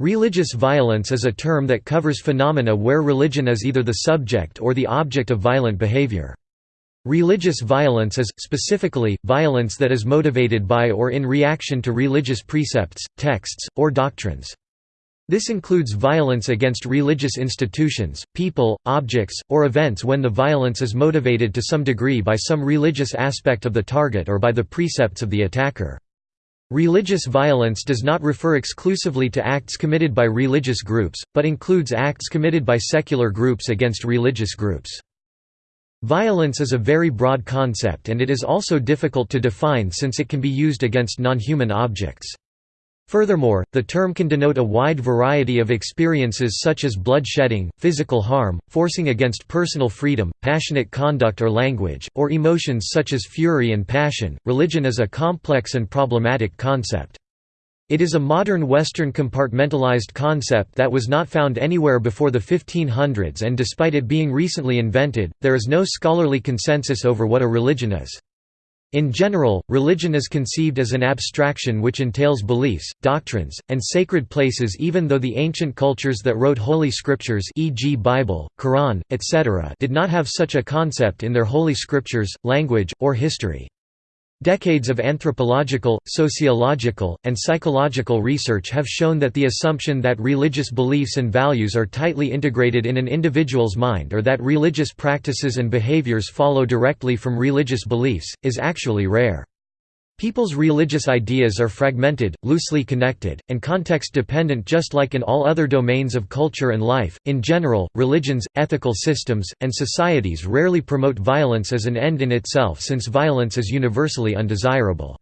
Religious violence is a term that covers phenomena where religion is either the subject or the object of violent behavior. Religious violence is, specifically, violence that is motivated by or in reaction to religious precepts, texts, or doctrines. This includes violence against religious institutions, people, objects, or events when the violence is motivated to some degree by some religious aspect of the target or by the precepts of the attacker. Religious violence does not refer exclusively to acts committed by religious groups, but includes acts committed by secular groups against religious groups. Violence is a very broad concept and it is also difficult to define since it can be used against non-human objects. Furthermore, the term can denote a wide variety of experiences such as bloodshedding, physical harm, forcing against personal freedom, passionate conduct or language, or emotions such as fury and passion. Religion is a complex and problematic concept. It is a modern Western compartmentalized concept that was not found anywhere before the 1500s and despite it being recently invented, there is no scholarly consensus over what a religion is. In general, religion is conceived as an abstraction which entails beliefs, doctrines, and sacred places even though the ancient cultures that wrote holy scriptures e.g. Bible, Quran, etc. did not have such a concept in their holy scriptures, language, or history. Decades of anthropological, sociological, and psychological research have shown that the assumption that religious beliefs and values are tightly integrated in an individual's mind or that religious practices and behaviors follow directly from religious beliefs, is actually rare. People's religious ideas are fragmented, loosely connected, and context-dependent just like in all other domains of culture and life. In general, religions, ethical systems, and societies rarely promote violence as an end in itself since violence is universally undesirable.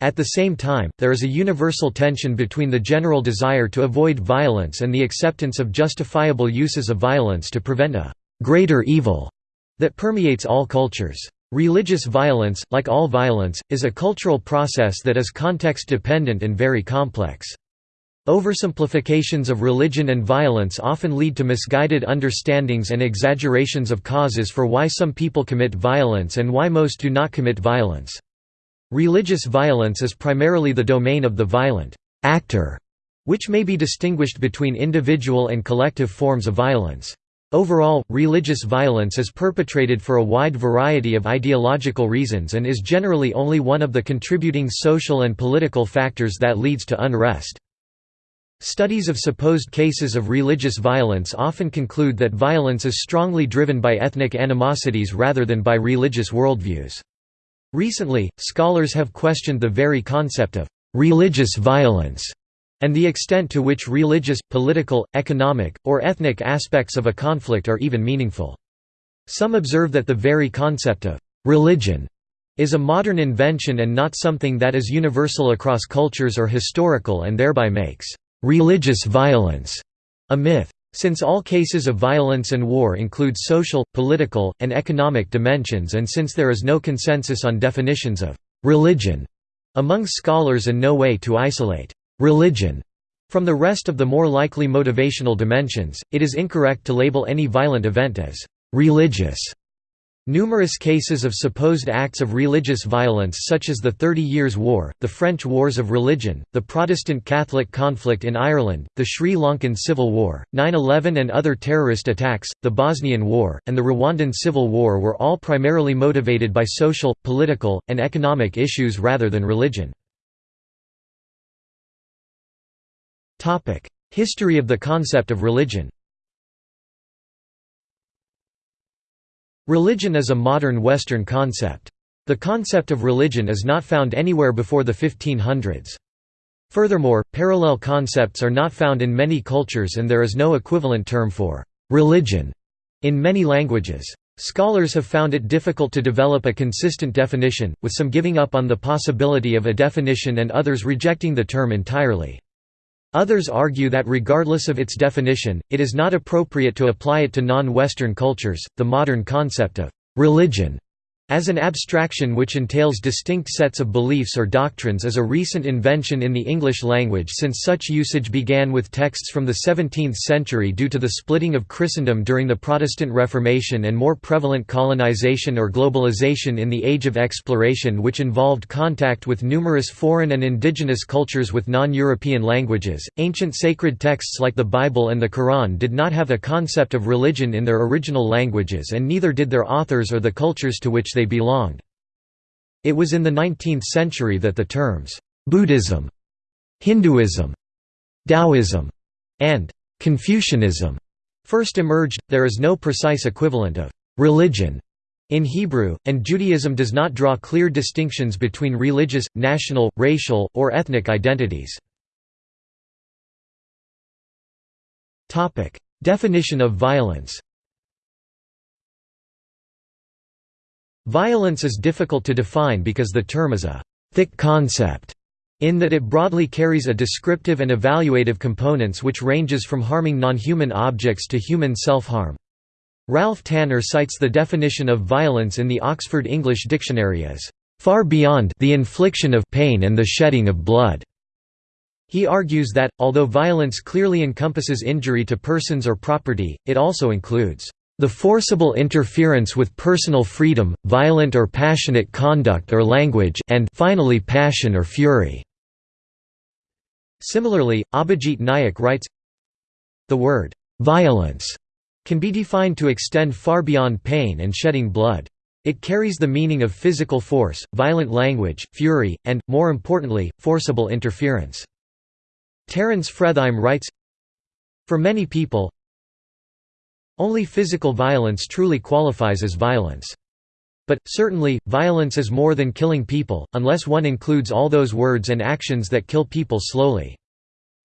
At the same time, there is a universal tension between the general desire to avoid violence and the acceptance of justifiable uses of violence to prevent a greater evil that permeates all cultures. Religious violence, like all violence, is a cultural process that is context-dependent and very complex. Oversimplifications of religion and violence often lead to misguided understandings and exaggerations of causes for why some people commit violence and why most do not commit violence. Religious violence is primarily the domain of the violent actor, which may be distinguished between individual and collective forms of violence. Overall, religious violence is perpetrated for a wide variety of ideological reasons and is generally only one of the contributing social and political factors that leads to unrest. Studies of supposed cases of religious violence often conclude that violence is strongly driven by ethnic animosities rather than by religious worldviews. Recently, scholars have questioned the very concept of religious violence and the extent to which religious, political, economic, or ethnic aspects of a conflict are even meaningful. Some observe that the very concept of «religion» is a modern invention and not something that is universal across cultures or historical and thereby makes «religious violence» a myth. Since all cases of violence and war include social, political, and economic dimensions and since there is no consensus on definitions of «religion» among scholars and no way to isolate religion from the rest of the more likely motivational dimensions, it is incorrect to label any violent event as religious. Numerous cases of supposed acts of religious violence such as the Thirty Years' War, the French Wars of Religion, the Protestant-Catholic conflict in Ireland, the Sri Lankan Civil War, 9-11 and other terrorist attacks, the Bosnian War, and the Rwandan Civil War were all primarily motivated by social, political, and economic issues rather than religion. History of the concept of religion Religion is a modern Western concept. The concept of religion is not found anywhere before the 1500s. Furthermore, parallel concepts are not found in many cultures and there is no equivalent term for «religion» in many languages. Scholars have found it difficult to develop a consistent definition, with some giving up on the possibility of a definition and others rejecting the term entirely. Others argue that regardless of its definition, it is not appropriate to apply it to non-Western cultures. The modern concept of religion as an abstraction which entails distinct sets of beliefs or doctrines is a recent invention in the English language since such usage began with texts from the 17th century due to the splitting of Christendom during the Protestant Reformation and more prevalent colonization or globalization in the Age of Exploration which involved contact with numerous foreign and indigenous cultures with non-European languages. Ancient sacred texts like the Bible and the Quran did not have a concept of religion in their original languages and neither did their authors or the cultures to which they belonged. It was in the 19th century that the terms, Buddhism, Hinduism, Taoism, and Confucianism first emerged. There is no precise equivalent of religion in Hebrew, and Judaism does not draw clear distinctions between religious, national, racial, or ethnic identities. Definition of violence Violence is difficult to define because the term is a «thick concept» in that it broadly carries a descriptive and evaluative components which ranges from harming non-human objects to human self-harm. Ralph Tanner cites the definition of violence in the Oxford English Dictionary as far beyond the infliction of pain and the shedding of blood. He argues that, although violence clearly encompasses injury to persons or property, it also includes the forcible interference with personal freedom, violent or passionate conduct or language and finally passion or fury." Similarly, Abhijit Nayak writes, The word, "'violence' can be defined to extend far beyond pain and shedding blood. It carries the meaning of physical force, violent language, fury, and, more importantly, forcible interference. Terence Fretheim writes, For many people, only physical violence truly qualifies as violence. But, certainly, violence is more than killing people, unless one includes all those words and actions that kill people slowly.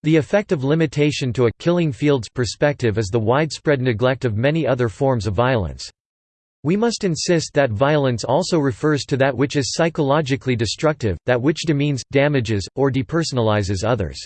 The effect of limitation to a «killing fields» perspective is the widespread neglect of many other forms of violence. We must insist that violence also refers to that which is psychologically destructive, that which demeans, damages, or depersonalizes others.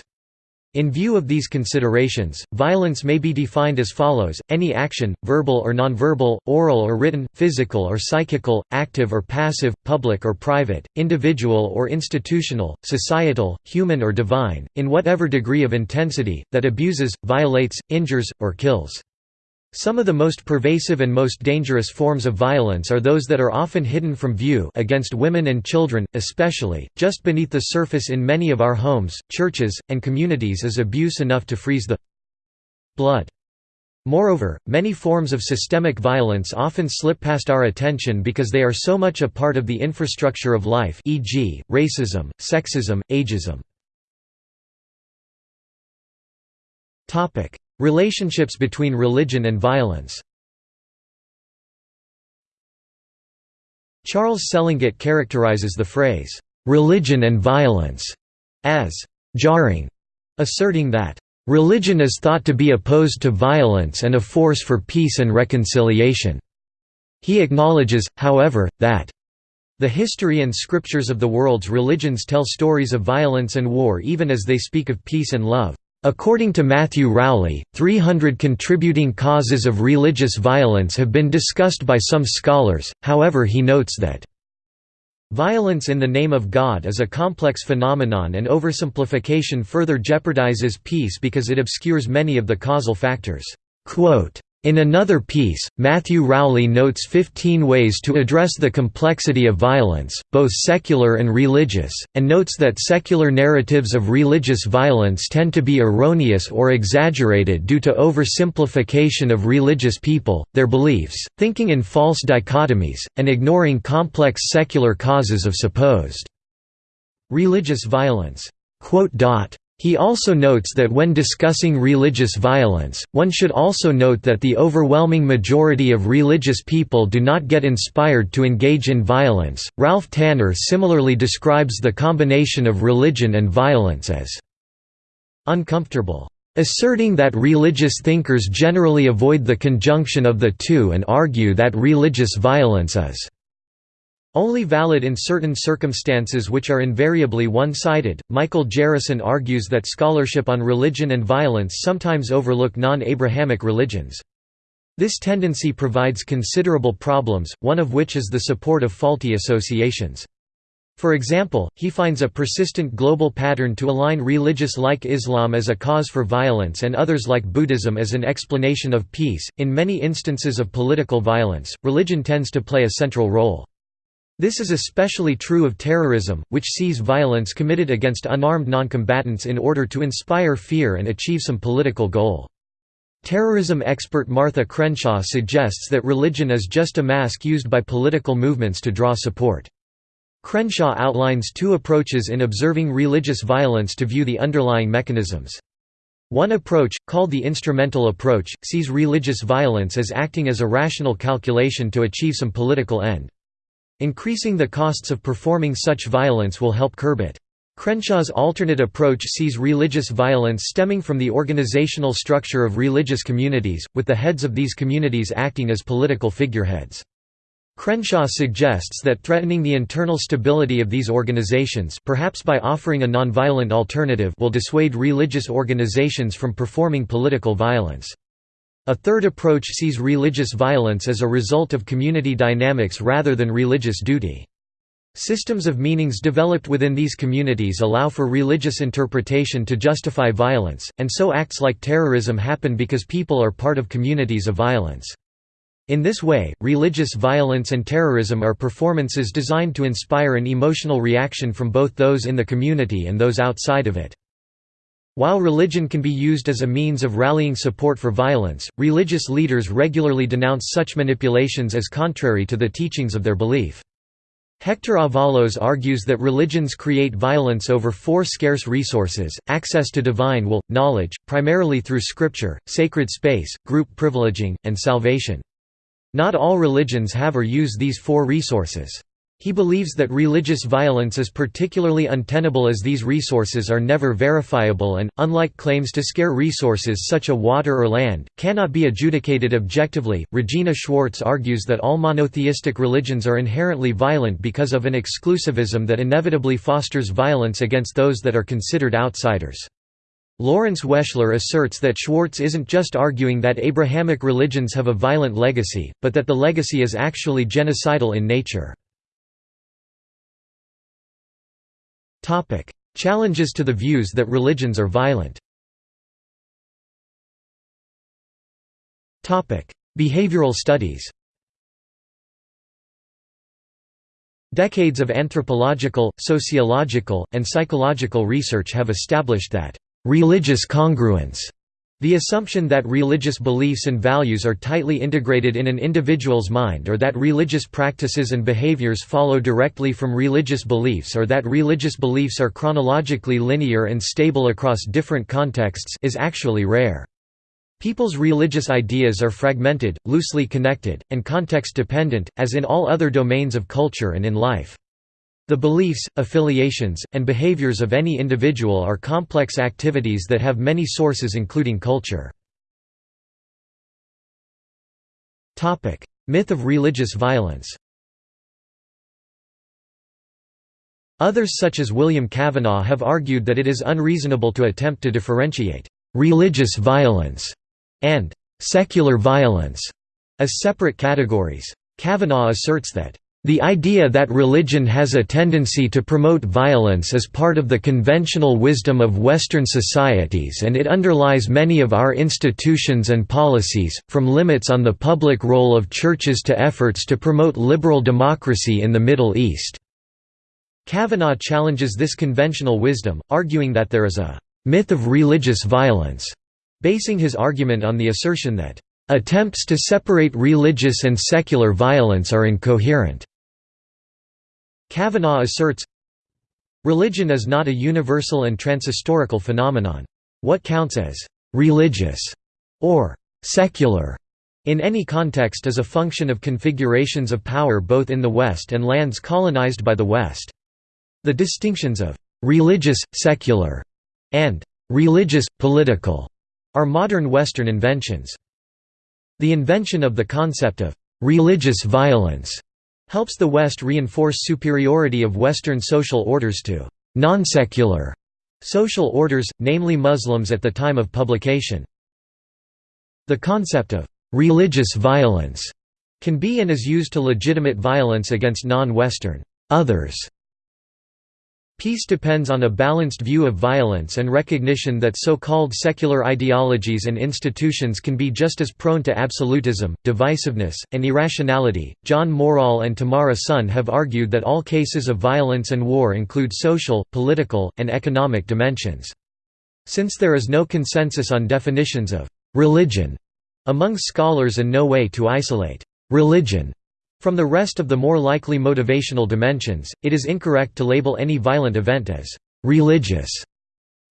In view of these considerations, violence may be defined as follows, any action, verbal or nonverbal, oral or written, physical or psychical, active or passive, public or private, individual or institutional, societal, human or divine, in whatever degree of intensity, that abuses, violates, injures, or kills. Some of the most pervasive and most dangerous forms of violence are those that are often hidden from view against women and children, especially, just beneath the surface in many of our homes, churches, and communities is abuse enough to freeze the blood. Moreover, many forms of systemic violence often slip past our attention because they are so much a part of the infrastructure of life e.g., racism, sexism, ageism. Relationships between religion and violence Charles Selengut characterizes the phrase, "'religion and violence' as "'jarring'", asserting that, "'religion is thought to be opposed to violence and a force for peace and reconciliation'". He acknowledges, however, that the history and scriptures of the world's religions tell stories of violence and war even as they speak of peace and love. According to Matthew Rowley, 300 contributing causes of religious violence have been discussed by some scholars, however he notes that Violence in the name of God is a complex phenomenon and oversimplification further jeopardizes peace because it obscures many of the causal factors. Quote, in another piece, Matthew Rowley notes 15 ways to address the complexity of violence, both secular and religious, and notes that secular narratives of religious violence tend to be erroneous or exaggerated due to oversimplification of religious people, their beliefs, thinking in false dichotomies, and ignoring complex secular causes of supposed religious violence. He also notes that when discussing religious violence, one should also note that the overwhelming majority of religious people do not get inspired to engage in violence. Ralph Tanner similarly describes the combination of religion and violence as uncomfortable, asserting that religious thinkers generally avoid the conjunction of the two and argue that religious violence is only valid in certain circumstances which are invariably one-sided. Michael Jerryson argues that scholarship on religion and violence sometimes overlook non-Abrahamic religions. This tendency provides considerable problems, one of which is the support of faulty associations. For example, he finds a persistent global pattern to align religious like Islam as a cause for violence and others like Buddhism as an explanation of peace. In many instances of political violence, religion tends to play a central role. This is especially true of terrorism, which sees violence committed against unarmed noncombatants in order to inspire fear and achieve some political goal. Terrorism expert Martha Crenshaw suggests that religion is just a mask used by political movements to draw support. Crenshaw outlines two approaches in observing religious violence to view the underlying mechanisms. One approach, called the instrumental approach, sees religious violence as acting as a rational calculation to achieve some political end. Increasing the costs of performing such violence will help curb it. Crenshaw's alternate approach sees religious violence stemming from the organizational structure of religious communities, with the heads of these communities acting as political figureheads. Crenshaw suggests that threatening the internal stability of these organizations perhaps by offering a nonviolent alternative will dissuade religious organizations from performing political violence. A third approach sees religious violence as a result of community dynamics rather than religious duty. Systems of meanings developed within these communities allow for religious interpretation to justify violence, and so acts like terrorism happen because people are part of communities of violence. In this way, religious violence and terrorism are performances designed to inspire an emotional reaction from both those in the community and those outside of it. While religion can be used as a means of rallying support for violence, religious leaders regularly denounce such manipulations as contrary to the teachings of their belief. Hector Avalos argues that religions create violence over four scarce resources, access to divine will, knowledge, primarily through scripture, sacred space, group privileging, and salvation. Not all religions have or use these four resources. He believes that religious violence is particularly untenable as these resources are never verifiable and, unlike claims to scare resources such as water or land, cannot be adjudicated objectively. Regina Schwartz argues that all monotheistic religions are inherently violent because of an exclusivism that inevitably fosters violence against those that are considered outsiders. Lawrence Weschler asserts that Schwartz isn't just arguing that Abrahamic religions have a violent legacy, but that the legacy is actually genocidal in nature. Challenges to the views that religions are violent. Behavioral studies. Decades of anthropological, sociological, and psychological research have established that Religious congruence the assumption that religious beliefs and values are tightly integrated in an individual's mind or that religious practices and behaviors follow directly from religious beliefs or that religious beliefs are chronologically linear and stable across different contexts is actually rare. People's religious ideas are fragmented, loosely connected, and context-dependent, as in all other domains of culture and in life. The beliefs, affiliations, and behaviors of any individual are complex activities that have many sources including culture. Myth of religious violence Others such as William Cavanaugh have argued that it is unreasonable to attempt to differentiate «religious violence» and «secular violence» as separate categories. Cavanaugh asserts that the idea that religion has a tendency to promote violence is part of the conventional wisdom of Western societies and it underlies many of our institutions and policies, from limits on the public role of churches to efforts to promote liberal democracy in the Middle East. Cavanaugh challenges this conventional wisdom, arguing that there is a myth of religious violence, basing his argument on the assertion that attempts to separate religious and secular violence are incoherent. Cavanaugh asserts, Religion is not a universal and transhistorical phenomenon. What counts as «religious» or «secular» in any context is a function of configurations of power both in the West and lands colonized by the West. The distinctions of «religious, secular» and «religious, political» are modern Western inventions. The invention of the concept of «religious violence» helps the West reinforce superiority of Western social orders to non-secular social orders, namely Muslims at the time of publication. The concept of religious violence can be and is used to legitimate violence against non-Western others. Peace depends on a balanced view of violence and recognition that so-called secular ideologies and institutions can be just as prone to absolutism, divisiveness, and irrationality. John Morreall and Tamara Sonn have argued that all cases of violence and war include social, political, and economic dimensions. Since there is no consensus on definitions of religion among scholars and no way to isolate religion from the rest of the more likely motivational dimensions, it is incorrect to label any violent event as «religious».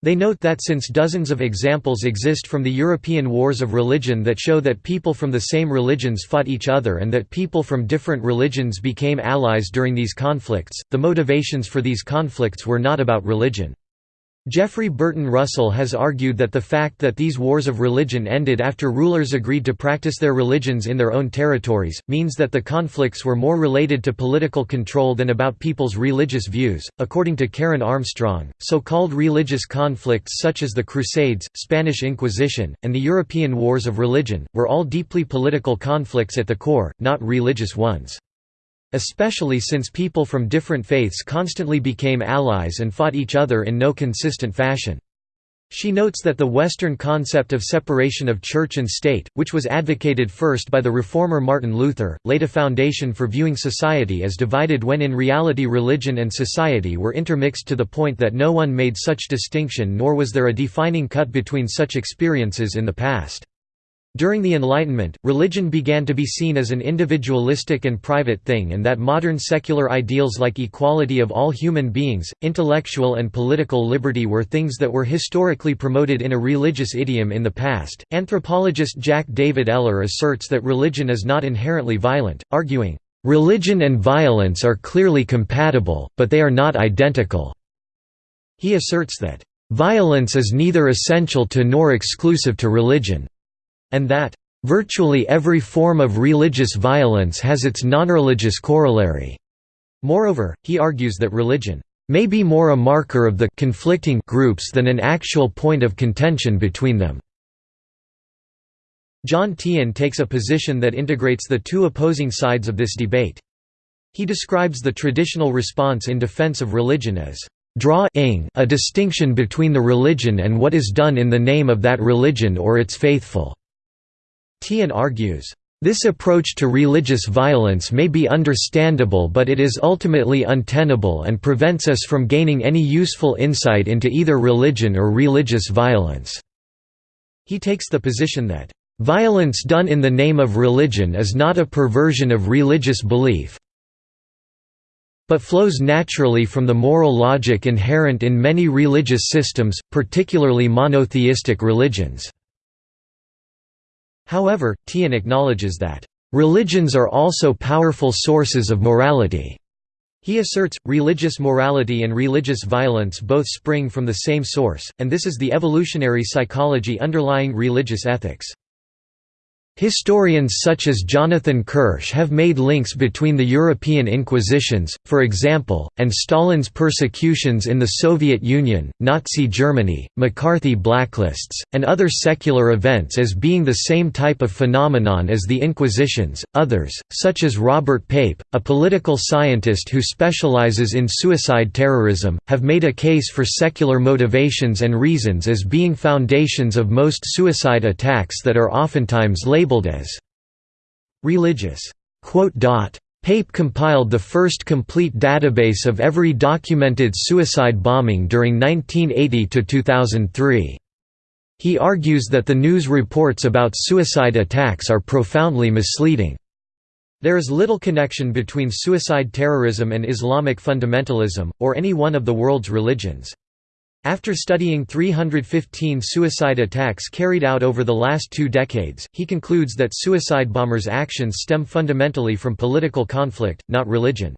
They note that since dozens of examples exist from the European wars of religion that show that people from the same religions fought each other and that people from different religions became allies during these conflicts, the motivations for these conflicts were not about religion. Jeffrey Burton Russell has argued that the fact that these wars of religion ended after rulers agreed to practice their religions in their own territories, means that the conflicts were more related to political control than about people's religious views. According to Karen Armstrong, so called religious conflicts such as the Crusades, Spanish Inquisition, and the European Wars of Religion, were all deeply political conflicts at the core, not religious ones especially since people from different faiths constantly became allies and fought each other in no consistent fashion. She notes that the Western concept of separation of church and state, which was advocated first by the reformer Martin Luther, laid a foundation for viewing society as divided when in reality religion and society were intermixed to the point that no one made such distinction nor was there a defining cut between such experiences in the past. During the Enlightenment, religion began to be seen as an individualistic and private thing and that modern secular ideals like equality of all human beings, intellectual and political liberty were things that were historically promoted in a religious idiom in the past. Anthropologist Jack David Eller asserts that religion is not inherently violent, arguing, Religion and violence are clearly compatible, but they are not identical. He asserts that, Violence is neither essential to nor exclusive to religion and that virtually every form of religious violence has its non-religious corollary. Moreover, he argues that religion may be more a marker of the conflicting groups than an actual point of contention between them. John Teehan takes a position that integrates the two opposing sides of this debate. He describes the traditional response in defense of religion as drawing a distinction between the religion and what is done in the name of that religion or its faithful. Teehan argues, this approach to religious violence may be understandable but it is ultimately untenable and prevents us from gaining any useful insight into either religion or religious violence." He takes the position that, "...violence done in the name of religion is not a perversion of religious belief, but flows naturally from the moral logic inherent in many religious systems, particularly monotheistic religions." However, Teehan acknowledges that, "...religions are also powerful sources of morality." He asserts, religious morality and religious violence both spring from the same source, and this is the evolutionary psychology underlying religious ethics. Historians such as Jonathan Kirsch have made links between the European Inquisitions, for example, and Stalin's persecutions in the Soviet Union, Nazi Germany, McCarthy blacklists, and other secular events as being the same type of phenomenon as the Inquisitions. Others, such as Robert Pape, a political scientist who specializes in suicide terrorism, have made a case for secular motivations and reasons as being foundations of most suicide attacks that are oftentimes labeled labeled as religious. Pape compiled the first complete database of every documented suicide bombing during 1980–2003. He argues that the news reports about suicide attacks are profoundly misleading. There is little connection between suicide terrorism and Islamic fundamentalism, or any one of the world's religions. After studying 315 suicide attacks carried out over the last two decades, he concludes that suicide bombers' actions stem fundamentally from political conflict, not religion.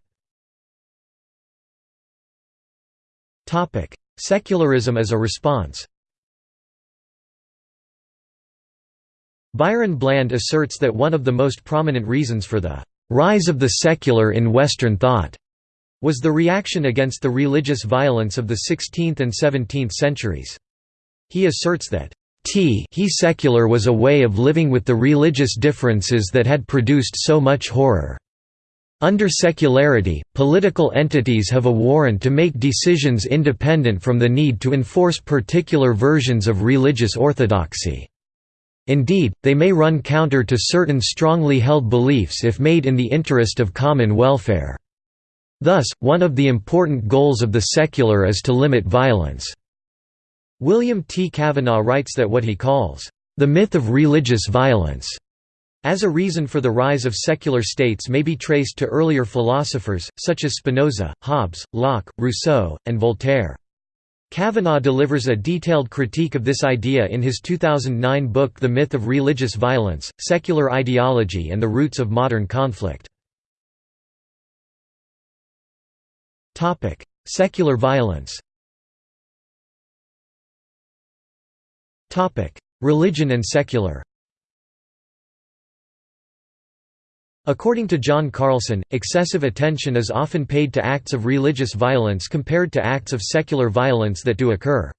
Secularism as a response Byron Bland asserts that one of the most prominent reasons for the rise of the secular in Western thought was the reaction against the religious violence of the 16th and 17th centuries. He asserts that, t he secular was a way of living with the religious differences that had produced so much horror. Under secularity, political entities have a warrant to make decisions independent from the need to enforce particular versions of religious orthodoxy. Indeed, they may run counter to certain strongly held beliefs if made in the interest of common welfare. Thus, one of the important goals of the secular is to limit violence. William T. Cavanaugh writes that what he calls, "...the myth of religious violence," as a reason for the rise of secular states may be traced to earlier philosophers, such as Spinoza, Hobbes, Locke, Rousseau, and Voltaire. Cavanaugh delivers a detailed critique of this idea in his 2009 book The Myth of Religious Violence, Secular Ideology and the Roots of Modern Conflict. Secular violence Topic: Religion and secular According to John Carlson, excessive attention is often paid to acts of religious violence compared to acts of secular violence that do occur.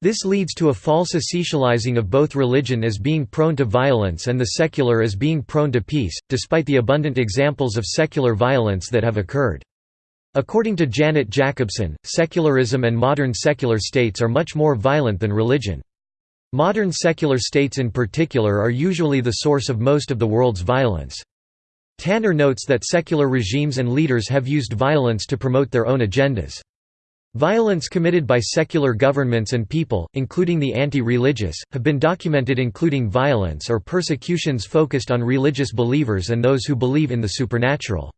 This leads to a false essentializing of both religion as being prone to violence and the secular as being prone to peace, despite the abundant examples of secular violence that have occurred. According to Janet Jakobsen, secularism and modern secular states are much more violent than religion. Modern secular states in particular are usually the source of most of the world's violence. Tanner notes that secular regimes and leaders have used violence to promote their own agendas. Violence committed by secular governments and people, including the anti-religious, have been documented including violence or persecutions focused on religious believers and those who believe in the supernatural.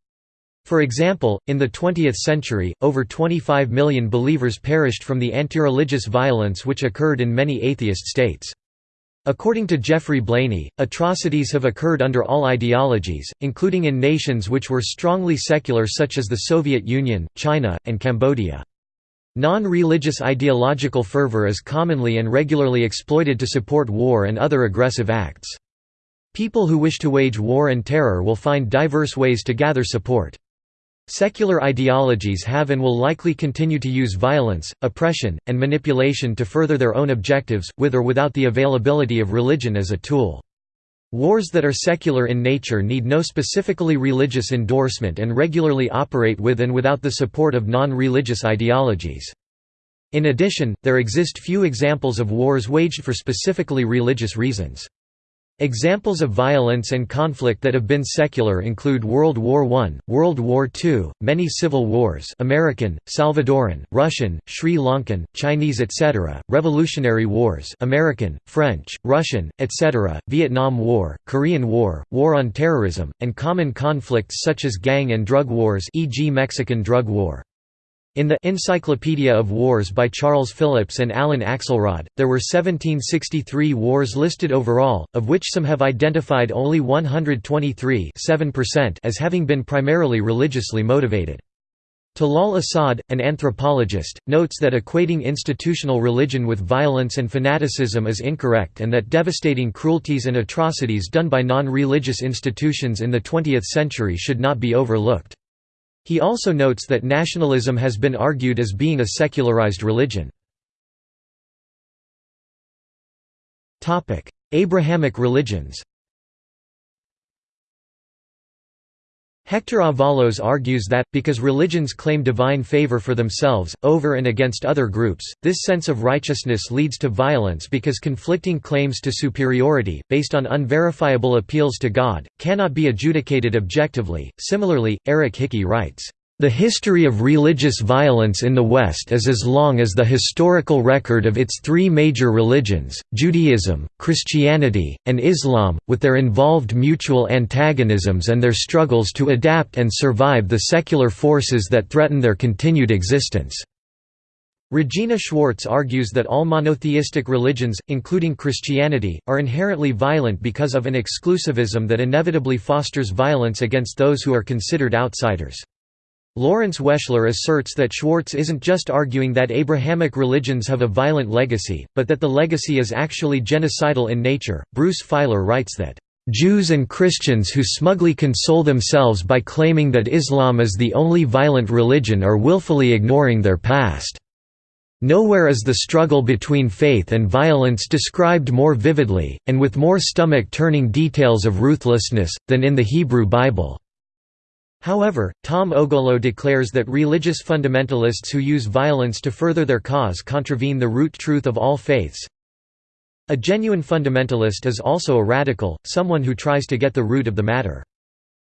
For example, in the 20th century, over 25 million believers perished from the anti-religious violence which occurred in many atheist states. According to Geoffrey Blainey, atrocities have occurred under all ideologies, including in nations which were strongly secular such as the Soviet Union, China, and Cambodia. Non-religious ideological fervor is commonly and regularly exploited to support war and other aggressive acts. People who wish to wage war and terror will find diverse ways to gather support. Secular ideologies have and will likely continue to use violence, oppression, and manipulation to further their own objectives, with or without the availability of religion as a tool. Wars that are secular in nature need no specifically religious endorsement and regularly operate with and without the support of non-religious ideologies. In addition, there exist few examples of wars waged for specifically religious reasons. Examples of violence and conflict that have been secular include World War I, World War II, many civil wars American, Salvadoran, Russian, Sri Lankan, Chinese etc., Revolutionary Wars American, French, Russian, etc., Vietnam War, Korean War, War on Terrorism, and common conflicts such as gang and drug wars e.g. Mexican Drug War. In the Encyclopedia of Wars by Charles Phillips and Alan Axelrod, there were 1763 wars listed overall, of which some have identified only 123 as having been primarily religiously motivated. Talal Asad, an anthropologist, notes that equating institutional religion with violence and fanaticism is incorrect and that devastating cruelties and atrocities done by non-religious institutions in the 20th century should not be overlooked. He also notes that nationalism has been argued as being a secularized religion. Abrahamic religions Hector Avalos argues that, because religions claim divine favor for themselves, over and against other groups, this sense of righteousness leads to violence because conflicting claims to superiority, based on unverifiable appeals to God, cannot be adjudicated objectively. Similarly, Eric Hickey writes, the history of religious violence in the West is as long as the historical record of its three major religions, Judaism, Christianity, and Islam, with their involved mutual antagonisms and their struggles to adapt and survive the secular forces that threaten their continued existence. Regina Schwartz argues that all monotheistic religions, including Christianity, are inherently violent because of an exclusivism that inevitably fosters violence against those who are considered outsiders. Lawrence Weschler asserts that Schwartz isn't just arguing that Abrahamic religions have a violent legacy, but that the legacy is actually genocidal in nature. Bruce Feiler writes that, Jews and Christians who smugly console themselves by claiming that Islam is the only violent religion are willfully ignoring their past. Nowhere is the struggle between faith and violence described more vividly, and with more stomach-turning details of ruthlessness, than in the Hebrew Bible." However, Tom Ogolo declares that religious fundamentalists who use violence to further their cause contravene the root truth of all faiths. A genuine fundamentalist is also a radical, someone who tries to get the root of the matter.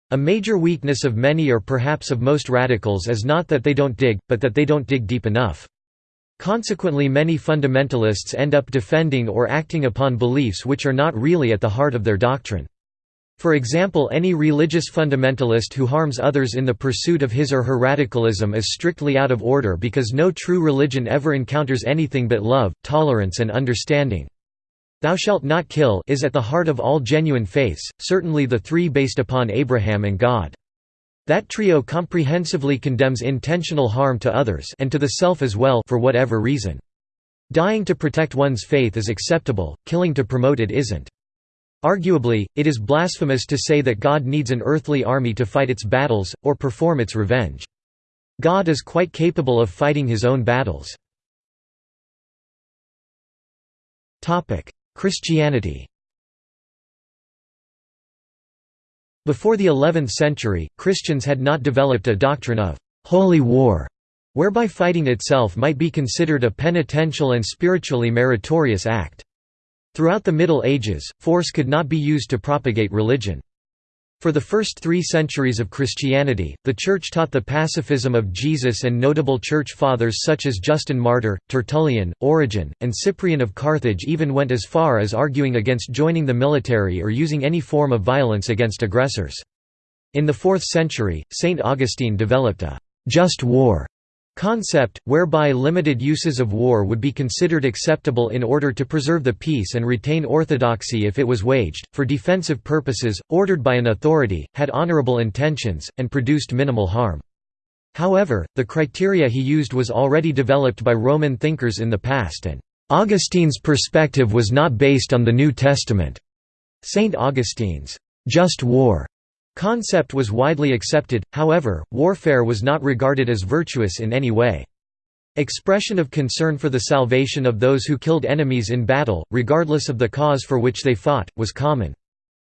A major weakness of many or perhaps of most radicals is not that they don't dig, but that they don't dig deep enough. Consequently many fundamentalists end up defending or acting upon beliefs which are not really at the heart of their doctrine. For example any religious fundamentalist who harms others in the pursuit of his or her radicalism is strictly out of order because no true religion ever encounters anything but love, tolerance and understanding. Thou shalt not kill is at the heart of all genuine faiths, certainly the three based upon Abraham and God. That trio comprehensively condemns intentional harm to others and to the self as well for whatever reason. Dying to protect one's faith is acceptable, killing to promote it isn't. Arguably, it is blasphemous to say that God needs an earthly army to fight its battles, or perform its revenge. God is quite capable of fighting his own battles. Christianity Before the 11th century, Christians had not developed a doctrine of «holy war», whereby fighting itself might be considered a penitential and spiritually meritorious act. Throughout the Middle Ages, force could not be used to propagate religion. For the first three centuries of Christianity, the Church taught the pacifism of Jesus and notable Church Fathers such as Justin Martyr, Tertullian, Origen, and Cyprian of Carthage even went as far as arguing against joining the military or using any form of violence against aggressors. In the 4th century, St. Augustine developed a «just war» concept, whereby limited uses of war would be considered acceptable in order to preserve the peace and retain orthodoxy if it was waged, for defensive purposes, ordered by an authority, had honorable intentions, and produced minimal harm. However, the criteria he used was already developed by Roman thinkers in the past and Augustine's perspective was not based on the New Testament. St. Augustine's just war Concept was widely accepted, however, warfare was not regarded as virtuous in any way. Expression of concern for the salvation of those who killed enemies in battle, regardless of the cause for which they fought, was common.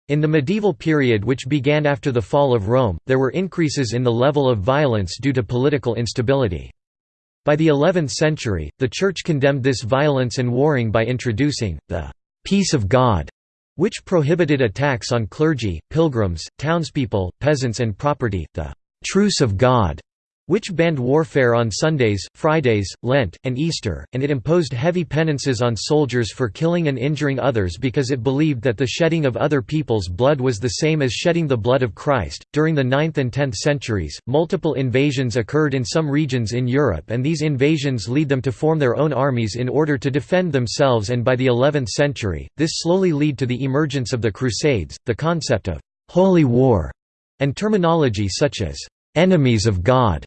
In the medieval period which began after the fall of Rome, there were increases in the level of violence due to political instability. By the 11th century, the Church condemned this violence and warring by introducing, the «peace of God» which prohibited attacks on clergy, pilgrims, townspeople, peasants and property, the «truce of God», which banned warfare on Sundays, Fridays, Lent, and Easter, and it imposed heavy penances on soldiers for killing and injuring others because it believed that the shedding of other people's blood was the same as shedding the blood of Christ. During the 9th and 10th centuries, multiple invasions occurred in some regions in Europe, and these invasions lead them to form their own armies in order to defend themselves, and by the 11th century, this slowly led to the emergence of the Crusades, the concept of holy war, and terminology such as enemies of God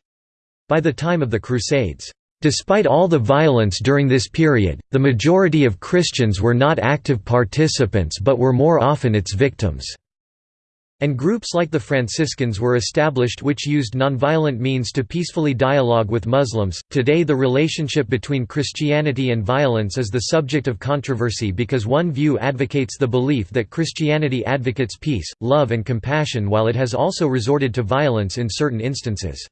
by the time of the Crusades. Despite all the violence during this period, the majority of Christians were not active participants but were more often its victims. And groups like the Franciscans were established which used nonviolent means to peacefully dialogue with Muslims. Today, the relationship between Christianity and violence is the subject of controversy because one view advocates the belief that Christianity advocates peace, love, and compassion while it has also resorted to violence in certain instances.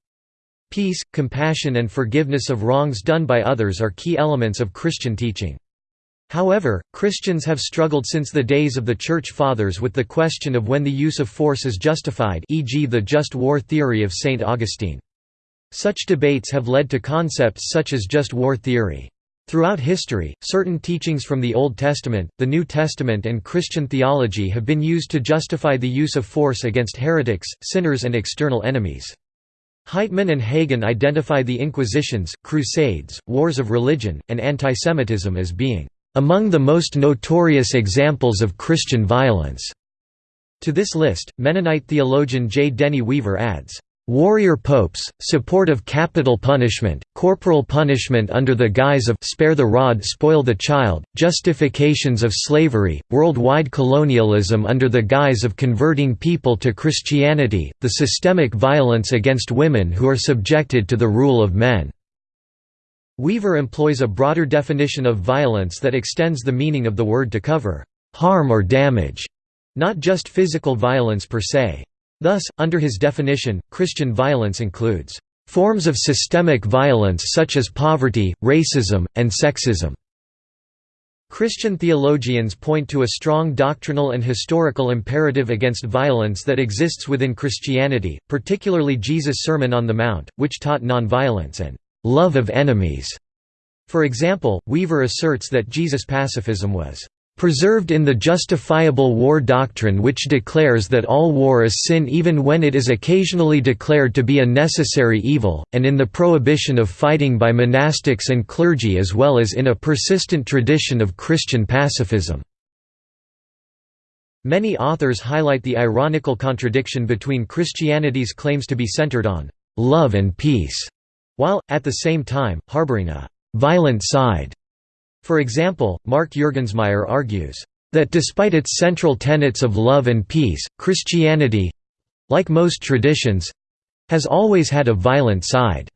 Peace, compassion and forgiveness of wrongs done by others are key elements of Christian teaching. However, Christians have struggled since the days of the Church Fathers with the question of when the use of force is justified e.g. the just war theory of St. Augustine. Such debates have led to concepts such as just war theory. Throughout history, certain teachings from the Old Testament, the New Testament and Christian theology have been used to justify the use of force against heretics, sinners and external enemies. Heitman and Hagen identify the Inquisitions, Crusades, wars of religion, and antisemitism as being among the most notorious examples of Christian violence. To this list, Mennonite theologian J. Denny Weaver adds, Warrior popes, support of capital punishment, corporal punishment under the guise of spare the rod spoil the child, justifications of slavery, worldwide colonialism under the guise of converting people to Christianity, the systemic violence against women who are subjected to the rule of men. Weaver employs a broader definition of violence that extends the meaning of the word to cover harm or damage, not just physical violence per se. Thus, under his definition, Christian violence includes forms of systemic violence such as poverty, racism, and sexism. Christian theologians point to a strong doctrinal and historical imperative against violence that exists within Christianity, particularly Jesus' Sermon on the Mount, which taught nonviolence and love of enemies. For example, Weaver asserts that Jesus' pacifism was preserved in the justifiable war doctrine which declares that all war is sin even when it is occasionally declared to be a necessary evil, and in the prohibition of fighting by monastics and clergy as well as in a persistent tradition of Christian pacifism. Many authors highlight the ironical contradiction between Christianity's claims to be centered on love and peace while, at the same time, harboring a «violent side». For example, Mark Juergensmeyer argues, "...that despite its central tenets of love and peace, Christianity—like most traditions—has always had a violent side."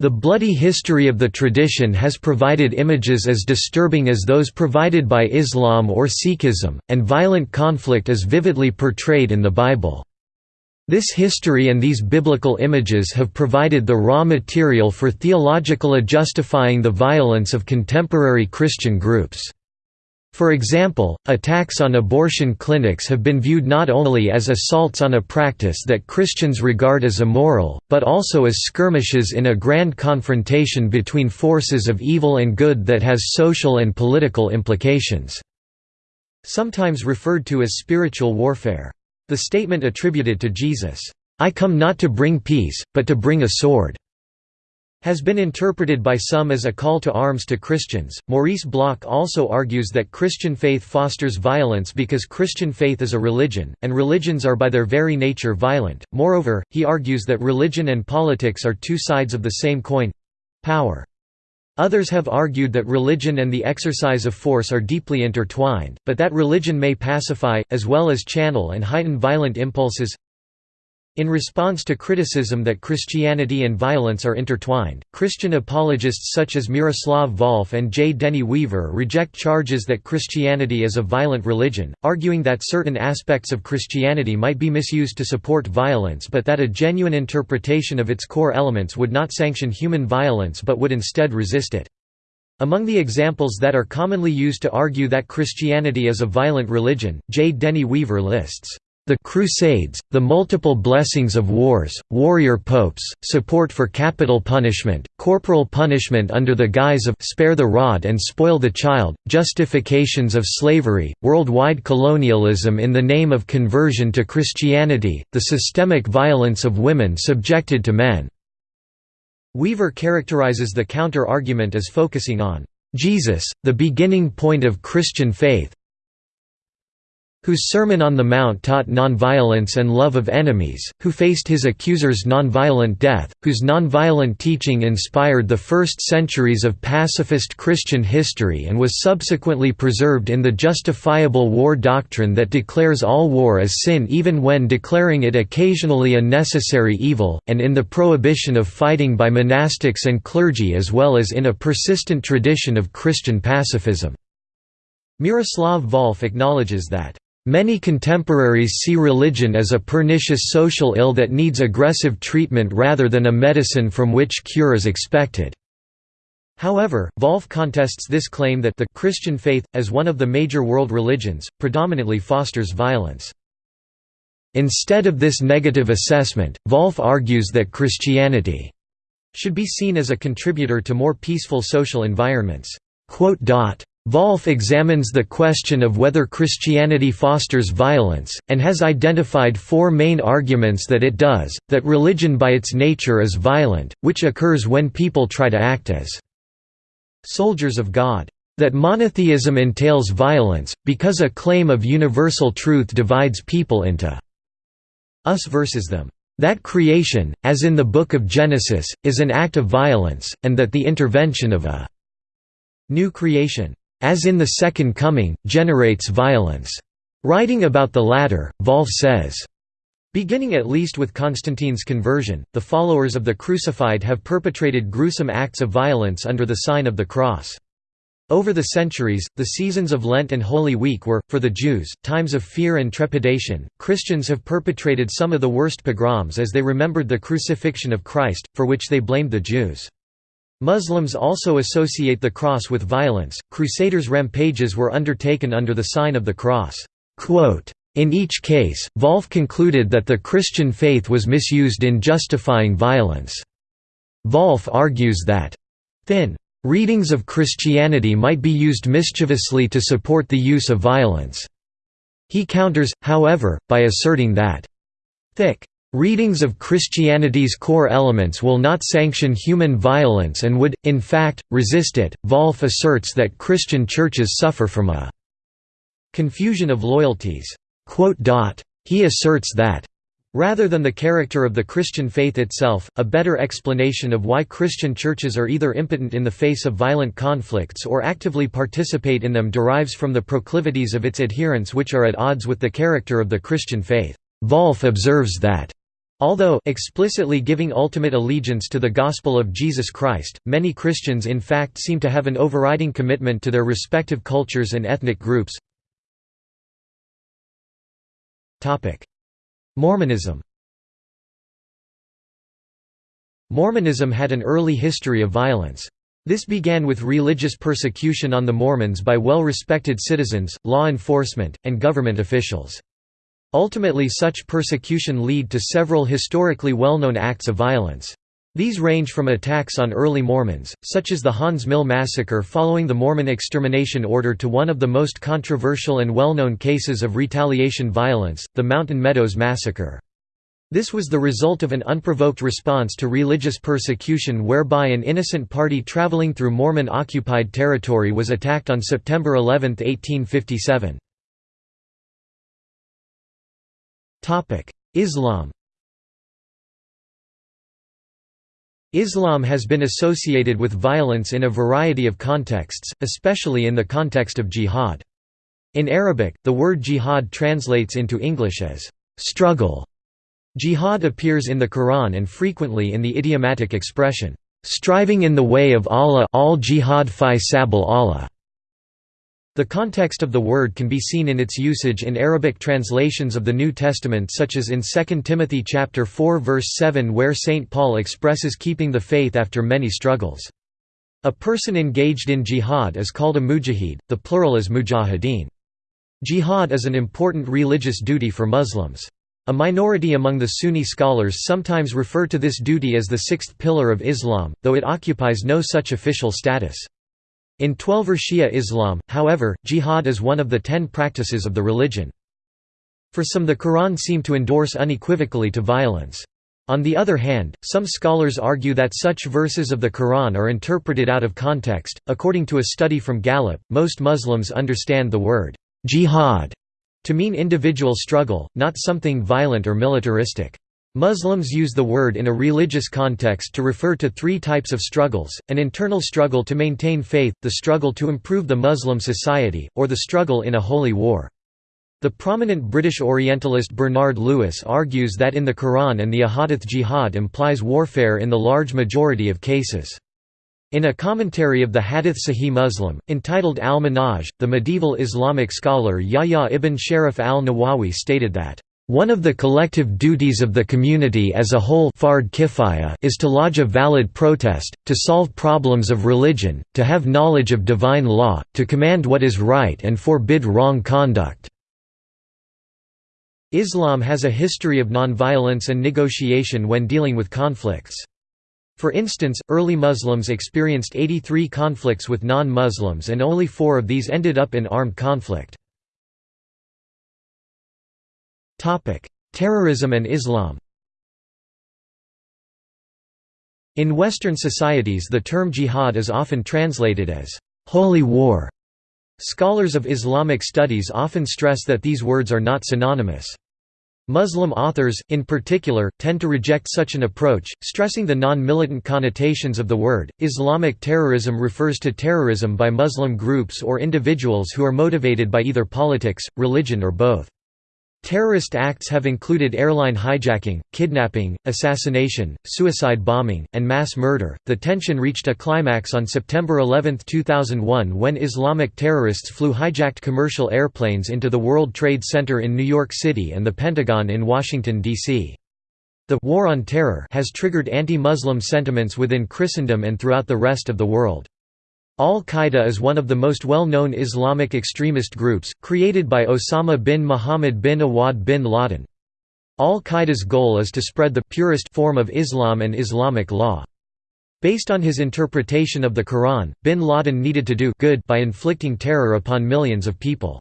The bloody history of the tradition has provided images as disturbing as those provided by Islam or Sikhism, and violent conflict is vividly portrayed in the Bible. This history and these biblical images have provided the raw material for theological justifying the violence of contemporary Christian groups. For example, attacks on abortion clinics have been viewed not only as assaults on a practice that Christians regard as immoral, but also as skirmishes in a grand confrontation between forces of evil and good that has social and political implications. Sometimes referred to as spiritual warfare. The statement attributed to Jesus, "'I come not to bring peace, but to bring a sword' has been interpreted by some as a call to arms to Christians. Maurice Bloch also argues that Christian faith fosters violence because Christian faith is a religion, and religions are by their very nature violent. Moreover, he argues that religion and politics are two sides of the same coin power. Others have argued that religion and the exercise of force are deeply intertwined, but that religion may pacify, as well as channel and heighten violent impulses. In response to criticism that Christianity and violence are intertwined, Christian apologists such as Miroslav Volf and J. Denny Weaver reject charges that Christianity is a violent religion, arguing that certain aspects of Christianity might be misused to support violence but that a genuine interpretation of its core elements would not sanction human violence but would instead resist it. Among the examples that are commonly used to argue that Christianity is a violent religion, J. Denny Weaver lists the Crusades, the multiple blessings of wars, warrior popes, support for capital punishment, corporal punishment under the guise of spare the rod and spoil the child, justifications of slavery, worldwide colonialism in the name of conversion to Christianity, the systemic violence of women subjected to men." Weaver characterizes the counter-argument as focusing on Jesus, the beginning point of Christian faith, whose Sermon on the Mount taught nonviolence and love of enemies, who faced his accusers' nonviolent death, whose nonviolent teaching inspired the first centuries of pacifist Christian history and was subsequently preserved in the justifiable war doctrine that declares all war as sin even when declaring it occasionally a necessary evil, and in the prohibition of fighting by monastics and clergy as well as in a persistent tradition of Christian pacifism. Miroslav Volf acknowledges that Many contemporaries see religion as a pernicious social ill that needs aggressive treatment rather than a medicine from which cure is expected. However, Volf contests this claim that the Christian faith, as one of the major world religions, predominantly fosters violence. Instead of this negative assessment, Volf argues that Christianity should be seen as a contributor to more peaceful social environments. Volf examines the question of whether Christianity fosters violence, and has identified four main arguments that it does, that religion by its nature is violent, which occurs when people try to act as soldiers of God. That monotheism entails violence, because a claim of universal truth divides people into us versus them. That creation, as in the Book of Genesis, is an act of violence, and that the intervention of a new creation as in the Second Coming, generates violence. Writing about the latter, Volf says, Beginning at least with Constantine's conversion, the followers of the crucified have perpetrated gruesome acts of violence under the sign of the cross. Over the centuries, the seasons of Lent and Holy Week were, for the Jews, times of fear and trepidation. Christians have perpetrated some of the worst pogroms as they remembered the crucifixion of Christ, for which they blamed the Jews. Muslims also associate the cross with violence. Crusaders' rampages were undertaken under the sign of the cross. In each case, Volf concluded that the Christian faith was misused in justifying violence. Volf argues that thin readings of Christianity might be used mischievously to support the use of violence. He counters, however, by asserting that thick readings of Christianity's core elements will not sanction human violence and would, in fact, resist it. Volf asserts that Christian churches suffer from a confusion of loyalties. He asserts that Rather than the character of the Christian faith itself, a better explanation of why Christian churches are either impotent in the face of violent conflicts or actively participate in them derives from the proclivities of its adherents which are at odds with the character of the Christian faith. Volf observes that Although explicitly giving ultimate allegiance to the gospel of Jesus Christ, many Christians in fact seem to have an overriding commitment to their respective cultures and ethnic groups. Topic: Mormonism Mormonism had an early history of violence. This began with religious persecution on the Mormons by well-respected citizens, law enforcement, and government officials. Ultimately such persecution lead to several historically well-known acts of violence. These range from attacks on early Mormons, such as the Haun's Mill massacre following the Mormon extermination order to one of the most controversial and well-known cases of retaliation violence, the Mountain Meadows massacre. This was the result of an unprovoked response to religious persecution whereby an innocent party traveling through Mormon-occupied territory was attacked on September 11, 1857. Islam Islam has been associated with violence in a variety of contexts, especially in the context of jihad. In Arabic, the word jihad translates into English as struggle. Jihad appears in the Quran and frequently in the idiomatic expression, striving in the way of Allah al jihad fi sabil Allah. The context of the word can be seen in its usage in Arabic translations of the New Testament such as in 2 Timothy chapter 4 verse 7 where St. Paul expresses keeping the faith after many struggles. A person engaged in jihad is called a mujahid, the plural is mujahideen. Jihad is an important religious duty for Muslims. A minority among the Sunni scholars sometimes refer to this duty as the sixth pillar of Islam, though it occupies no such official status. In Twelver Shia Islam, however, jihad is one of the ten practices of the religion. For some the Quran seem to endorse unequivocally to violence. On the other hand, some scholars argue that such verses of the Quran are interpreted out of context. According to a study from Gallup, most Muslims understand the word jihad to mean individual struggle, not something violent or militaristic. Muslims use the word in a religious context to refer to three types of struggles, an internal struggle to maintain faith, the struggle to improve the Muslim society, or the struggle in a holy war. The prominent British Orientalist Bernard Lewis argues that in the Quran and the Ahadith jihad implies warfare in the large majority of cases. In a commentary of the Hadith Sahih Muslim, entitled Al-Minhaj, the medieval Islamic scholar Yahya ibn Sharif al-Nawawi stated that one of the collective duties of the community as a whole is to lodge a valid protest, to solve problems of religion, to have knowledge of divine law, to command what is right and forbid wrong conduct. Islam has a history of nonviolence and negotiation when dealing with conflicts. For instance, early Muslims experienced 83 conflicts with non-Muslims and only four of these ended up in armed conflict. Terrorism and Islam In Western societies the term jihad is often translated as «holy war». Scholars of Islamic studies often stress that these words are not synonymous. Muslim authors, in particular, tend to reject such an approach, stressing the non-militant connotations of the word. Islamic terrorism refers to terrorism by Muslim groups or individuals who are motivated by either politics, religion or both. Terrorist acts have included airline hijacking, kidnapping, assassination, suicide bombing, and mass murder. The tension reached a climax on September 11, 2001 when Islamic terrorists flew hijacked commercial airplanes into the World Trade Center in New York City and the Pentagon in Washington, D.C. The «war on terror» has triggered anti-Muslim sentiments within Christendom and throughout the rest of the world. Al-Qaeda is one of the most well-known Islamic extremist groups, created by Osama bin Muhammad bin Awad bin Laden. Al-Qaeda's goal is to spread the purest form of Islam and Islamic law. Based on his interpretation of the Quran, bin Laden needed to do good by inflicting terror upon millions of people.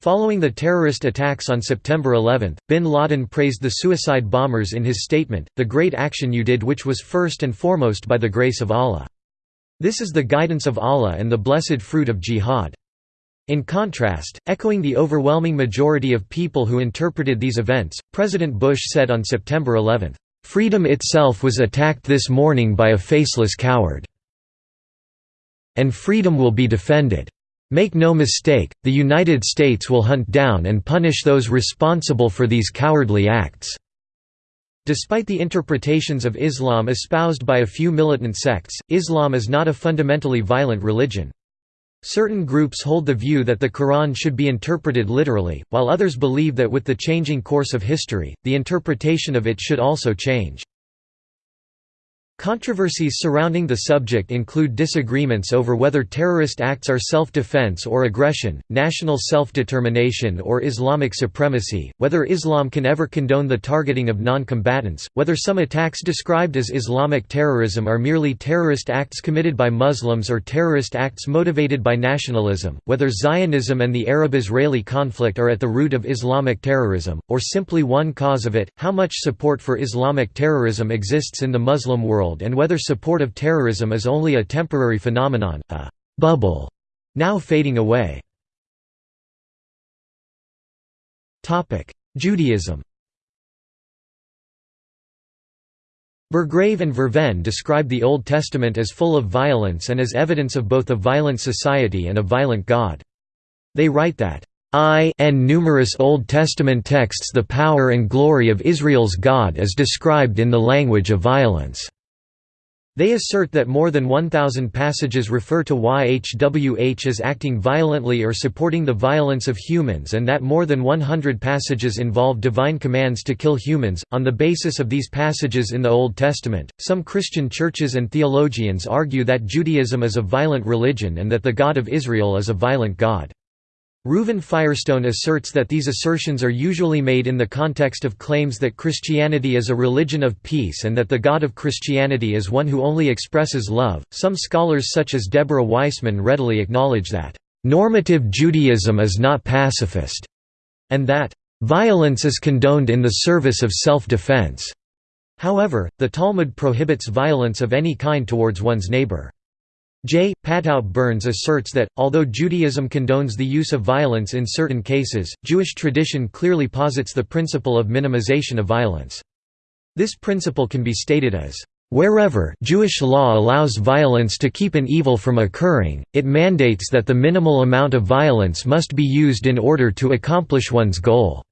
Following the terrorist attacks on September 11, bin Laden praised the suicide bombers in his statement, the great action you did which was first and foremost by the grace of Allah. This is the guidance of Allah and the blessed fruit of jihad. In contrast, echoing the overwhelming majority of people who interpreted these events, President Bush said on September 11, "...freedom itself was attacked this morning by a faceless coward. And freedom will be defended. Make no mistake, the United States will hunt down and punish those responsible for these cowardly acts." Despite the interpretations of Islam espoused by a few militant sects, Islam is not a fundamentally violent religion. Certain groups hold the view that the Quran should be interpreted literally, while others believe that with the changing course of history, the interpretation of it should also change. Controversies surrounding the subject include disagreements over whether terrorist acts are self-defense or aggression, national self-determination or Islamic supremacy, whether Islam can ever condone the targeting of non-combatants, whether some attacks described as Islamic terrorism are merely terrorist acts committed by Muslims or terrorist acts motivated by nationalism, whether Zionism and the Arab-Israeli conflict are at the root of Islamic terrorism, or simply one cause of it, how much support for Islamic terrorism exists in the Muslim world world and whether support of terrorism is only a temporary phenomenon, a «bubble» now fading away. Judaism Burggraeve and Vervenne describe the Old Testament as full of violence and as evidence of both a violent society and a violent God. They write that, I and numerous Old Testament texts the power and glory of Israel's God is described in the language of violence. They assert that more than 1,000 passages refer to YHWH as acting violently or supporting the violence of humans and that more than 100 passages involve divine commands to kill humans. On the basis of these passages in the Old Testament, some Christian churches and theologians argue that Judaism is a violent religion and that the God of Israel is a violent God. Reuven Firestone asserts that these assertions are usually made in the context of claims that Christianity is a religion of peace and that the God of Christianity is one who only expresses love. Some scholars, such as Deborah Weissman, readily acknowledge that, normative Judaism is not pacifist, and that, violence is condoned in the service of self defense. However, the Talmud prohibits violence of any kind towards one's neighbor. J. Patout Burns asserts that, although Judaism condones the use of violence in certain cases, Jewish tradition clearly posits the principle of minimization of violence. This principle can be stated as, "...wherever Jewish law allows violence to keep an evil from occurring, it mandates that the minimal amount of violence must be used in order to accomplish one's goal."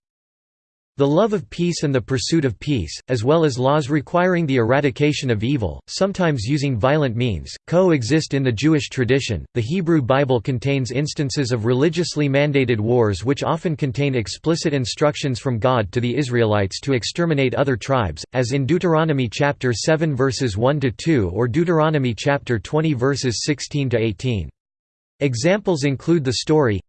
The love of peace and the pursuit of peace, as well as laws requiring the eradication of evil, sometimes using violent means, coexist in the Jewish tradition. The Hebrew Bible contains instances of religiously mandated wars which often contain explicit instructions from God to the Israelites to exterminate other tribes, as in Deuteronomy chapter 7 verses 1 to 2 or Deuteronomy chapter 20 verses 16 to 18. Examples include the story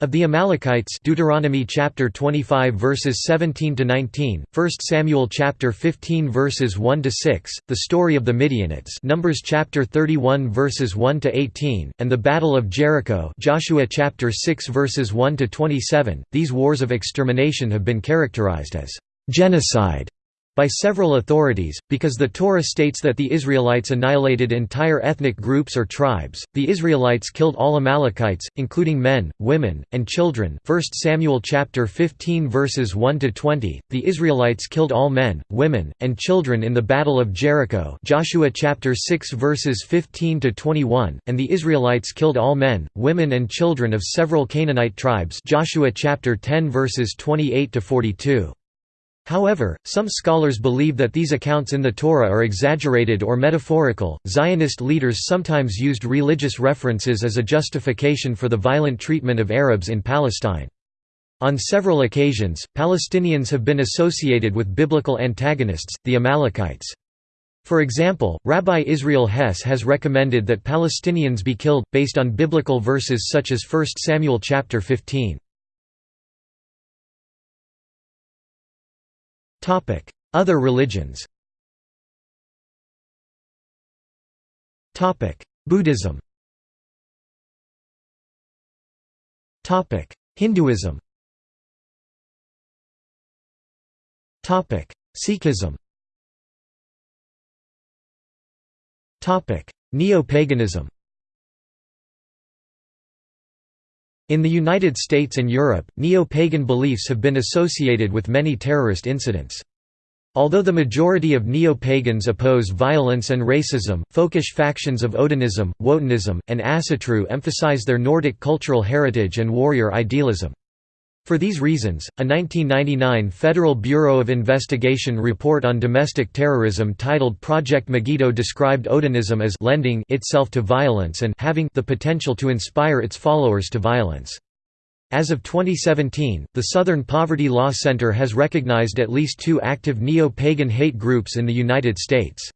of the Amalekites Deuteronomy chapter 25 verses 17 to 19, 1 Samuel chapter 15 verses 1 to 6, the story of the Midianites Numbers chapter 31 verses 1 to 18, and the Battle of Jericho Joshua chapter 6 verses 1 to 27. These wars of extermination have been characterized as genocide by several authorities, because the Torah states that the Israelites annihilated entire ethnic groups or tribes. The Israelites killed all Amalekites, including men, women, and children. 1 Samuel chapter 15 verses 1 to 20. The Israelites killed all men, women, and children in the battle of Jericho. Joshua chapter 6 verses 15 to 21, and the Israelites killed all men, women and children of several Canaanite tribes. Joshua chapter 10 verses 28 to 42. However, some scholars believe that these accounts in the Torah are exaggerated or metaphorical. Zionist leaders sometimes used religious references as a justification for the violent treatment of Arabs in Palestine. On several occasions, Palestinians have been associated with biblical antagonists, the Amalekites. For example, Rabbi Israel Hess has recommended that Palestinians be killed, based on biblical verses such as 1 Samuel chapter 15. Other religions Buddhism Hinduism Sikhism Neo-paganism In the United States and Europe, neo-pagan beliefs have been associated with many terrorist incidents. Although the majority of neo-pagans oppose violence and racism, folkish factions of Odinism, Wotanism, and Asatru emphasize their Nordic cultural heritage and warrior idealism. For these reasons, a 1999 Federal Bureau of Investigation report on domestic terrorism titled Project Megiddo described Odinism as lending itself to violence and having the potential to inspire its followers to violence. As of 2017, the Southern Poverty Law Center has recognized at least two active neo-pagan hate groups in the United States.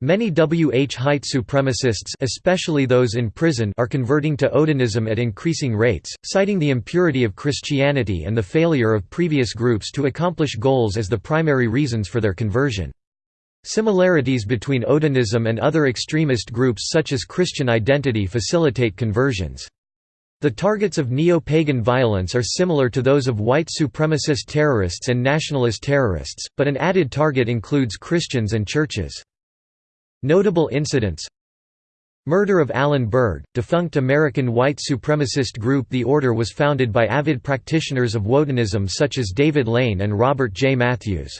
Many WH white supremacists especially those in prison are converting to Odinism at increasing rates, citing the impurity of Christianity and the failure of previous groups to accomplish goals as the primary reasons for their conversion. Similarities between Odinism and other extremist groups such as Christian identity facilitate conversions. The targets of neo-pagan violence are similar to those of white supremacist terrorists and nationalist terrorists, but an added target includes Christians and churches. Notable incidents Murder of Alan Berg, defunct American white supremacist group The Order was founded by avid practitioners of Wotanism such as David Lane and Robert J. Matthews.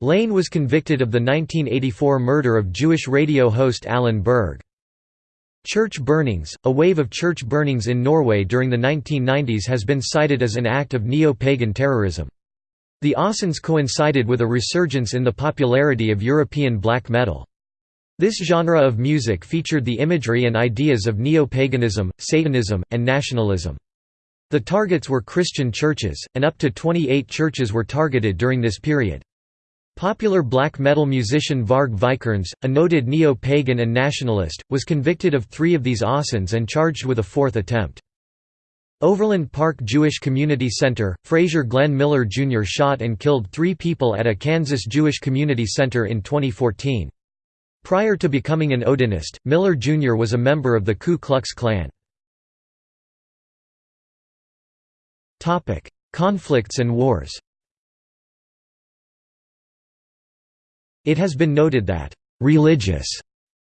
Lane was convicted of the 1984 murder of Jewish radio host Alan Berg. Church burnings – A wave of church burnings in Norway during the 1990s has been cited as an act of neo-pagan terrorism. The Assens coincided with a resurgence in the popularity of European black metal. This genre of music featured the imagery and ideas of neo-paganism, Satanism, and nationalism. The targets were Christian churches, and up to 28 churches were targeted during this period. Popular black metal musician Varg Vikernes, a noted neo-pagan and nationalist, was convicted of three of these Assens and charged with a fourth attempt. Overland Park Jewish Community Center, Frazier Glenn Miller Jr. shot and killed three people at a Kansas Jewish Community Center in 2014. Prior to becoming an Odinist, Miller Jr. was a member of the Ku Klux Klan. Conflicts and wars It has been noted that, "...religious,"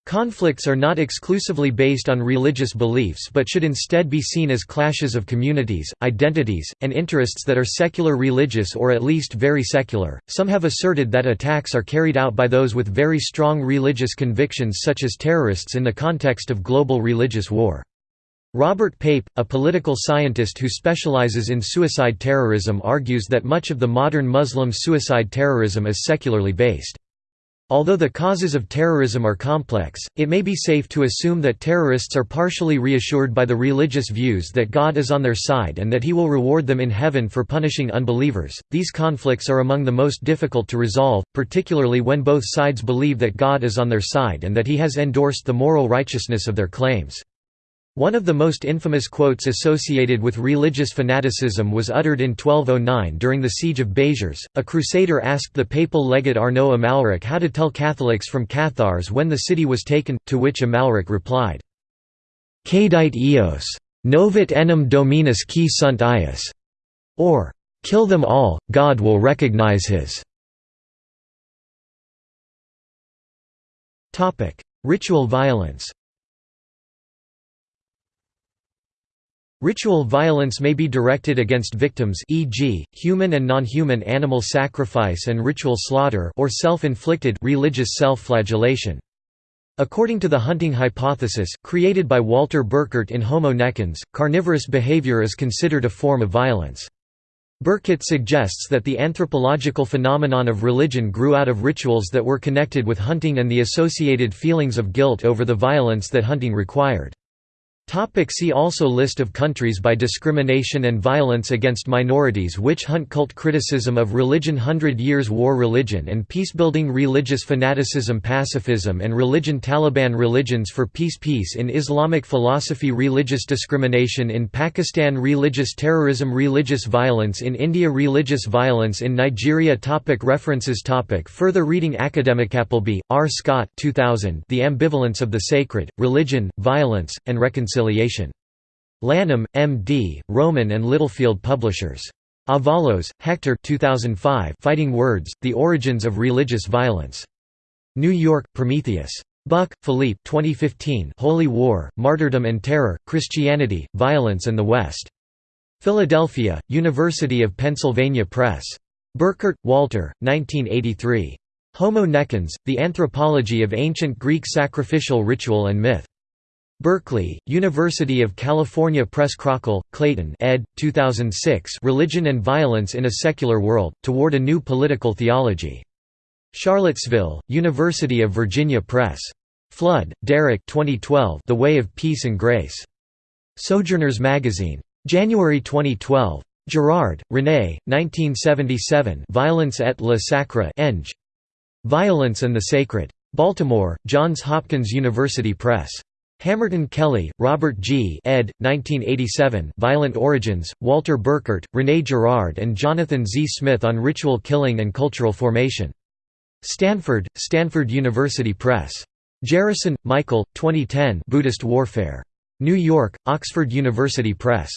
Conflicts are not exclusively based on religious beliefs but should instead be seen as clashes of communities, identities, and interests that are secular religious or at least very secular. Some have asserted that attacks are carried out by those with very strong religious convictions such as terrorists in the context of global religious war. Robert Pape, a political scientist who specializes in suicide terrorism argues that much of the modern Muslim suicide terrorism is secularly based. Although the causes of terrorism are complex, it may be safe to assume that terrorists are partially reassured by the religious views that God is on their side and that he will reward them in heaven for punishing unbelievers. These conflicts are among the most difficult to resolve, particularly when both sides believe that God is on their side and that he has endorsed the moral righteousness of their claims. One of the most infamous quotes associated with religious fanaticism was uttered in 1209 during the Siege of Béziers. A crusader asked the papal legate Arnaud Amalric how to tell Catholics from Cathars when the city was taken, to which Amalric replied, Caedite eos, novit enim dominus qui sunt ius, or, kill them all, God will recognize his. Ritual violence Ritual violence may be directed against victims e.g., human and non-human animal sacrifice and ritual slaughter or self-inflicted religious self-flagellation. According to the hunting hypothesis, created by Walter Burkert in Homo necans, carnivorous behavior is considered a form of violence. Burkert suggests that the anthropological phenomenon of religion grew out of rituals that were connected with hunting and the associated feelings of guilt over the violence that hunting required. Topic see also List of countries by discrimination and violence against minorities Witch hunt Cult criticism of religion Hundred Years' War Religion and peacebuilding Religious fanaticism Pacifism and religion Taliban Religions for peace Peace in Islamic philosophy Religious discrimination in Pakistan Religious terrorism Religious violence in India Religious violence in Nigeria topic References topic Further reading Academic Appleby, R. Scott 2000 The Ambivalence of the Sacred, Religion, Violence, and Reconciliation reconciliation. Lanham, M.D., Rowman and Littlefield Publishers. Avalos, Hector 2005 Fighting Words, The Origins of Religious Violence. New York, Prometheus. Buc, Philippe 2015 Holy War, Martyrdom and Terror, Christianity, Violence and the West. Philadelphia, University of Pennsylvania Press. Burkert, Walter, 1983. Homo necans, The Anthropology of Ancient Greek Sacrificial Ritual and Myth. Berkeley, University of California Press Krochel, Clayton ed. 2006 Religion and Violence in a Secular World, Toward a New Political Theology. Charlottesville, University of Virginia Press. Flood, Derek 2012 The Way of Peace and Grace. Sojourners Magazine. January 2012. Girard, René, 1977 Violence et le Sacre Eng. Violence and the Sacred. Baltimore, Johns Hopkins University Press. Hamerton Kelly, Robert G. ed. 1987 Violent Origins, Walter Burkert, René Girard and Jonathan Z. Smith on Ritual Killing and Cultural Formation. Stanford, Stanford University Press. Jerryson, Michael, 2010 Buddhist Warfare. New York, Oxford University Press.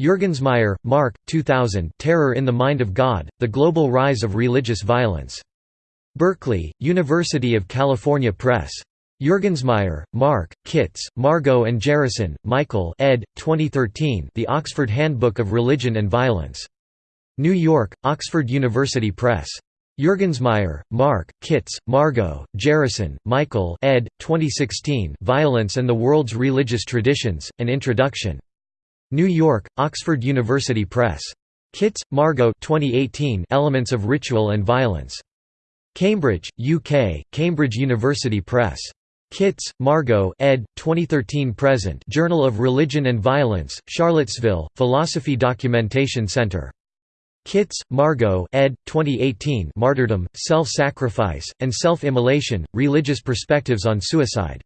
Juergensmeyer, Mark, 2000 Terror in the Mind of God, The Global Rise of Religious Violence. Berkeley, University of California Press. Juergensmeyer, Mark, Kitts, Margot and Jerryson, Michael ed. 2013 The Oxford Handbook of Religion and Violence. New York, Oxford University Press. Juergensmeyer, Mark, Kitts, Margot, Jerryson, Michael ed. 2016 Violence and the World's Religious Traditions, An Introduction. New York, Oxford University Press. Kitts, Margot 2018 Elements of Ritual and Violence. Cambridge, UK, Cambridge University Press. Kitts, Margot ed. 2013–present Journal of Religion and Violence, Charlottesville, Philosophy Documentation Center. Kitts, Margot ed. 2018 Martyrdom, Self-Sacrifice, and Self-Immolation, Religious Perspectives on Suicide.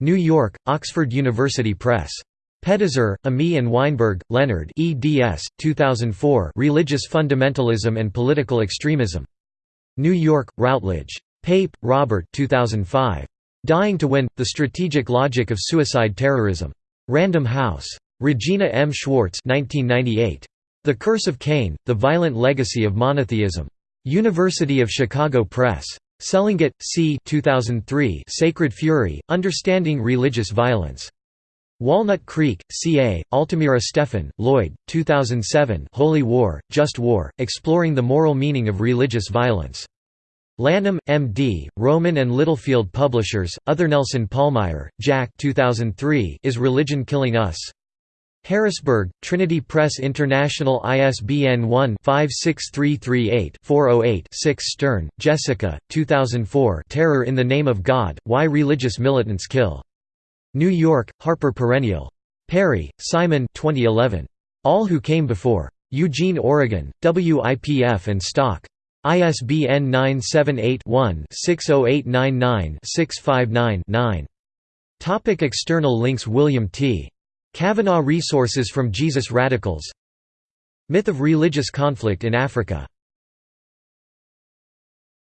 New York, Oxford University Press. Pedahzur, Ami and Weinberg, Leonard eds. 2004 Religious Fundamentalism and Political Extremism. New York, Routledge. Pape, Robert 2005. Dying to Win, The Strategic Logic of Suicide Terrorism. Random House. Regina M. Schwartz 1998. The Curse of Cain, The Violent Legacy of Monotheism. University of Chicago Press. Selengut, C. 2003 Sacred Fury, Understanding Religious Violence. Walnut Creek, CA, Altamira Steffen, Lloyd, 2007 Holy War, Just War, Exploring the Moral Meaning of Religious Violence. Lanham, M.D., Rowman and Littlefield Publishers, Other Nelson Pallmeyer, Jack 2003 Is Religion Killing Us? Harrisburg, Trinity Press International ISBN 1-56338-408-6 Stern, Jessica, 2004 Terror in the Name of God, Why Religious Militants Kill. New York, Harper Perennial. Perry, Simon 2011. All Who Came Before. Eugene, Oregon, WIPF and Stock. ISBN 978-1-60899-659-9. Topic external links William T. Cavanaugh Resources from Jesus Radicals Myth of religious conflict in Africa